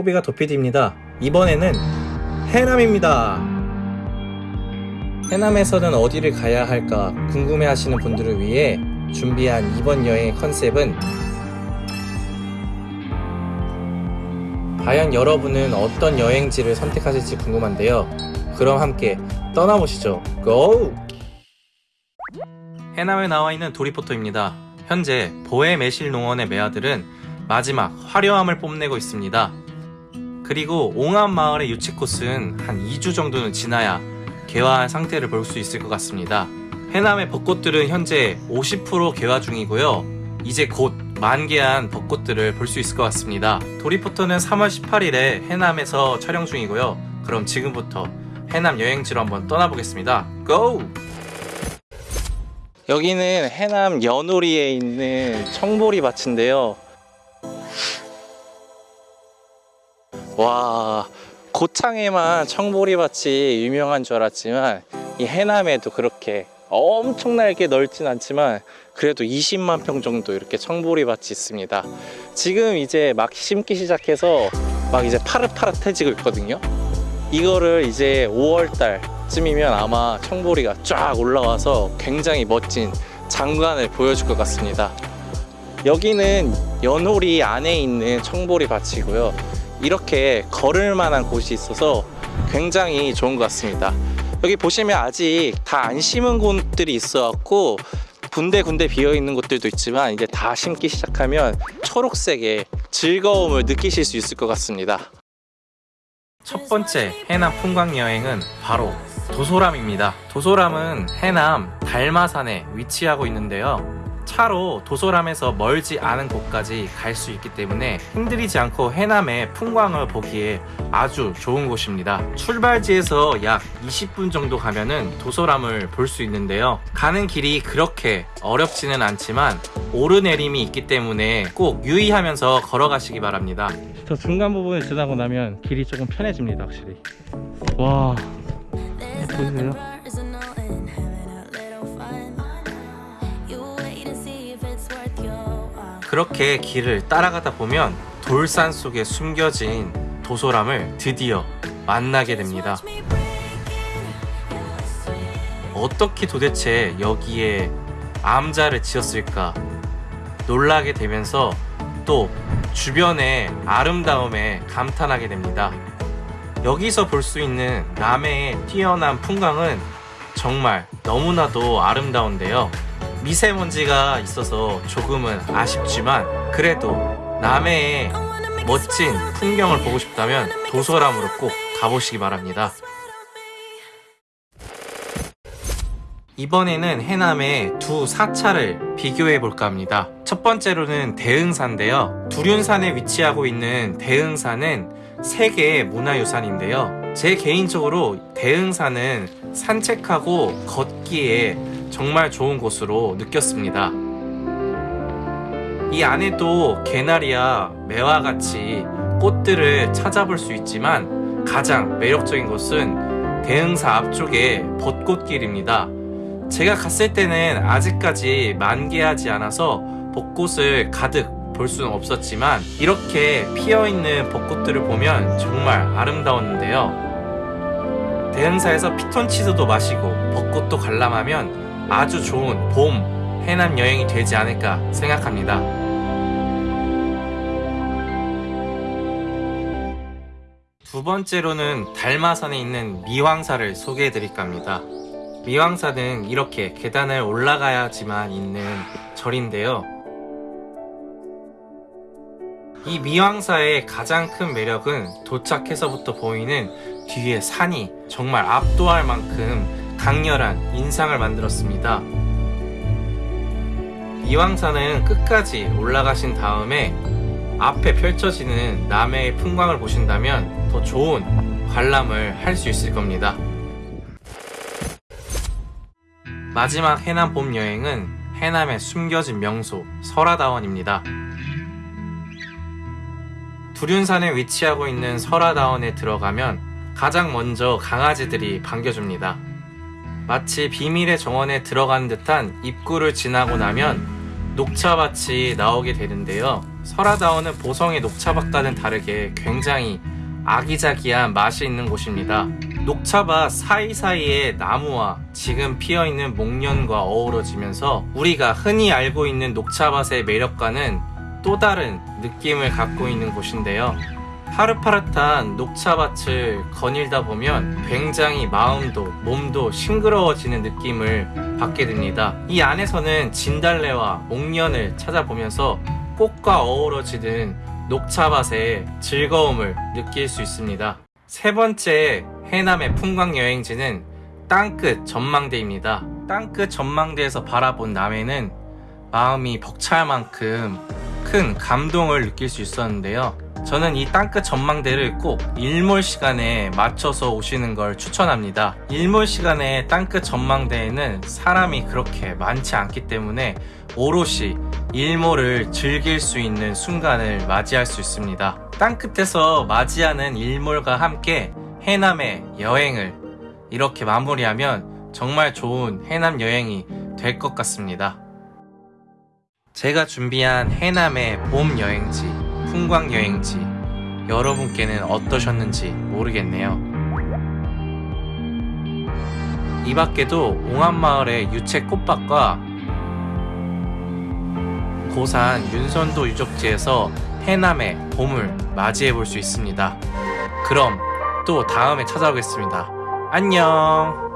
코비가 도피디입니다. 이번에는 해남입니다. 해남에서는 어디를 가야 할까 궁금해 하시는 분들을 위해 준비한 이번 여행의 컨셉은 과연 여러분은 어떤 여행지를 선택하실지 궁금한데요. 그럼 함께 떠나보시죠. 고! 해남에 나와 있는 도리포터입니다. 현재 보혜 매실 농원의 매화들은 마지막 화려함을 뽐내고 있습니다. 그리고 옹암 마을의 유치 꽃은 한 2주 정도는 지나야 개화한 상태를 볼 수 있을 것 같습니다. 해남의 벚꽃들은 현재 50% 개화 중이고요. 이제 곧 만개한 벚꽃들을 볼 수 있을 것 같습니다. 도리포터는 3월 18일에 해남에서 촬영 중이고요. 그럼 지금부터 해남 여행지로 한번 떠나보겠습니다. 고! 여기는 해남 연오리에 있는 청보리 밭인데요. 와, 고창에만 청보리 밭이 유명한 줄 알았지만 이 해남에도 그렇게 엄청나게 넓진 않지만 그래도 20만 평 정도 이렇게 청보리 밭이 있습니다. 지금 이제 막 심기 시작해서 막 이제 파릇파릇해지고 있거든요. 이거를 이제 5월 달쯤이면 아마 청보리가 쫙 올라와서 굉장히 멋진 장관을 보여줄 것 같습니다. 여기는 연호리 안에 있는 청보리 밭이고요. 이렇게 걸을 만한 곳이 있어서 굉장히 좋은 것 같습니다. 여기 보시면 아직 다 안 심은 곳들이 있어 갖고 군데군데 비어 있는 곳들도 있지만 이제 다 심기 시작하면 초록색의 즐거움을 느끼실 수 있을 것 같습니다. 첫 번째 해남 풍광 여행은 바로 도소람입니다. 도소람은 해남 달마산에 위치하고 있는데요. 차로 도소람에서 멀지 않은 곳까지 갈 수 있기 때문에 힘들이지 않고 해남의 풍광을 보기에 아주 좋은 곳입니다. 출발지에서 약 20분 정도 가면은 도소람을 볼 수 있는데요. 가는 길이 그렇게 어렵지는 않지만 오르내림이 있기 때문에 꼭 유의하면서 걸어가시기 바랍니다. 저 중간 부분을 지나고 나면 길이 조금 편해집니다, 확실히. 와, 보이세요? 그렇게 길을 따라가다 보면 돌산 속에 숨겨진 도소람을 드디어 만나게 됩니다. 어떻게 도대체 여기에 암자를 지었을까 놀라게 되면서 또 주변의 아름다움에 감탄하게 됩니다. 여기서 볼 수 있는 남해의 뛰어난 풍광은 정말 너무나도 아름다운데요. 미세먼지가 있어서 조금은 아쉽지만 그래도 남해의 멋진 풍경을 보고 싶다면 도소람으로 꼭 가보시기 바랍니다. 이번에는 해남의 두 사차를 비교해 볼까 합니다. 첫 번째로는 대흥사인데요. 두륜산에 위치하고 있는 대흥사는 세계의 문화유산인데요. 제 개인적으로 대흥사는 산책하고 걷기에 정말 좋은 곳으로 느꼈습니다. 이 안에도 개나리와 매화 같이 꽃들을 찾아볼 수 있지만 가장 매력적인 곳은 대흥사 앞쪽의 벚꽃길입니다. 제가 갔을 때는 아직까지 만개하지 않아서 벚꽃을 가득 볼 수는 없었지만 이렇게 피어있는 벚꽃들을 보면 정말 아름다웠는데요. 대흥사에서 피톤치드도 마시고 벚꽃도 관람하면 아주 좋은 봄 해남 여행이 되지 않을까 생각합니다. 두 번째로는 달마산에 있는 미왕사를 소개해 드릴까 합니다. 미왕사는 이렇게 계단을 올라가야지만 있는 절인데요. 이 미왕사의 가장 큰 매력은 도착해서부터 보이는 뒤에 산이 정말 압도할 만큼 강렬한 인상을 만들었습니다. 미왕산은 끝까지 올라가신 다음에 앞에 펼쳐지는 남해의 풍광을 보신다면 더 좋은 관람을 할 수 있을 겁니다. 마지막 해남 봄 여행은 해남의 숨겨진 명소 설화다원입니다. 두륜산에 위치하고 있는 설화다원에 들어가면 가장 먼저 강아지들이 반겨줍니다. 마치 비밀의 정원에 들어간 듯한 입구를 지나고 나면 녹차밭이 나오게 되는데요. 설화다운은 보성의 녹차밭과는 다르게 굉장히 아기자기한 맛이 있는 곳입니다. 녹차밭 사이사이에 나무와 지금 피어있는 목련과 어우러지면서 우리가 흔히 알고 있는 녹차밭의 매력과는 또 다른 느낌을 갖고 있는 곳인데요. 파릇파릇한 녹차밭을 거닐다 보면 굉장히 마음도 몸도 싱그러워지는 느낌을 받게 됩니다. 이 안에서는 진달래와 목련을 찾아보면서 꽃과 어우러지는 녹차밭의 즐거움을 느낄 수 있습니다. 세 번째 해남의 풍광 여행지는 땅끝 전망대입니다. 땅끝 전망대에서 바라본 남해는 마음이 벅찰 만큼 큰 감동을 느낄 수 있었는데요. 저는 이 땅끝 전망대를 꼭 일몰 시간에 맞춰서 오시는 걸 추천합니다. 일몰 시간에 땅끝 전망대에는 사람이 그렇게 많지 않기 때문에 오롯이 일몰을 즐길 수 있는 순간을 맞이할 수 있습니다. 땅끝에서 맞이하는 일몰과 함께 해남의 여행을 이렇게 마무리하면 정말 좋은 해남 여행이 될 것 같습니다. 제가 준비한 해남의 봄 여행지, 풍광 여행지, 여러분께는 어떠셨는지 모르겠네요. 이 밖에도 옹암마을의 유채 꽃밭과 고산 윤선도 유적지에서 해남의 봄을 맞이해 볼 수 있습니다. 그럼 또 다음에 찾아오겠습니다. 안녕!